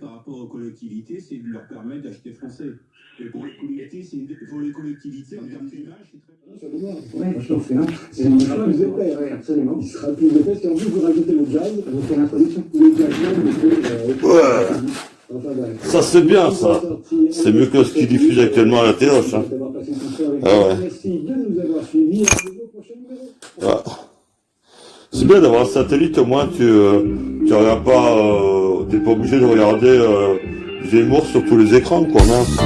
par rapport aux collectivités, c'est de leur permettre d'acheter français. Et pour les collectivités, c'est une- pour les collectivités, en termes d'image, c'est très Oui, je trouve que non. C'est une Il sera chose. plus épais. Oui, absolument. Il sera plus épais si en plus vous rajoutez le jazz. Vous faites l'introduction. Le jazz même, c'est, euh, Ouais. Ça, c'est bien, ça. C'est mieux que ce qui diffuse actuellement à la une soirée. Ah ouais. Merci de nous avoir suivis. À au prochain numéro. C'est bien d'avoir un satellite, au moins tu euh, tu regardes pas, euh, t'es pas obligé de regarder euh, Zemmour sur tous les écrans, quoi, mince.